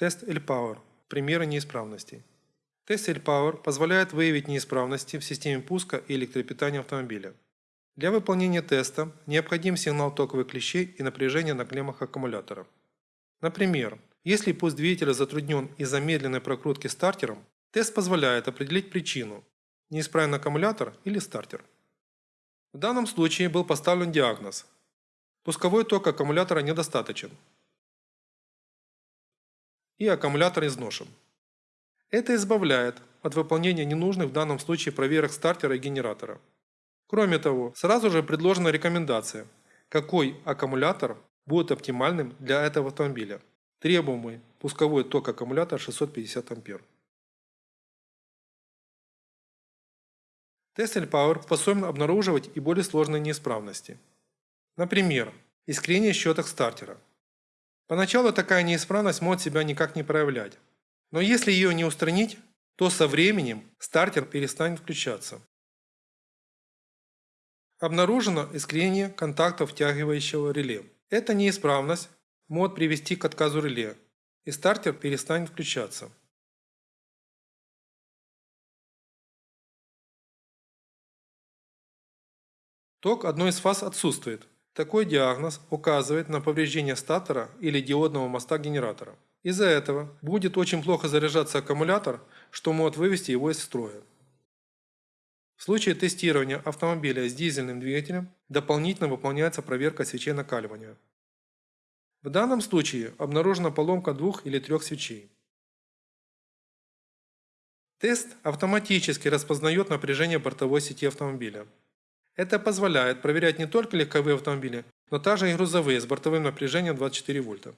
Тест L-Power. Примеры неисправностей. Тест L-Power позволяет выявить неисправности в системе пуска и электропитания автомобиля. Для выполнения теста необходим сигнал токовых клещей и напряжение на клеммах аккумулятора. Например, если пуск двигателя затруднен из-за медленной прокрутки стартером, тест позволяет определить причину – неисправен аккумулятор или стартер. В данном случае был поставлен диагноз – пусковой ток аккумулятора недостаточен и аккумулятор изношен. Это избавляет от выполнения ненужных в данном случае проверок стартера и генератора. Кроме того, сразу же предложена рекомендация, какой аккумулятор будет оптимальным для этого автомобиля. Требуемый пусковой ток аккумулятора 650 А. Тест Power способен обнаруживать и более сложные неисправности. Например, искрение щеток стартера. Поначалу такая неисправность может себя никак не проявлять. Но если ее не устранить, то со временем стартер перестанет включаться. Обнаружено искрение контактов втягивающего реле. Эта неисправность может привести к отказу реле, и стартер перестанет включаться. Ток одной из фаз отсутствует. Такой диагноз указывает на повреждение статора или диодного моста генератора. Из-за этого будет очень плохо заряжаться аккумулятор, что может вывести его из строя. В случае тестирования автомобиля с дизельным двигателем дополнительно выполняется проверка свечей накаливания. В данном случае обнаружена поломка двух или трех свечей. Тест автоматически распознает напряжение бортовой сети автомобиля. Это позволяет проверять не только легковые автомобили, но также и грузовые с бортовым напряжением 24 вольта.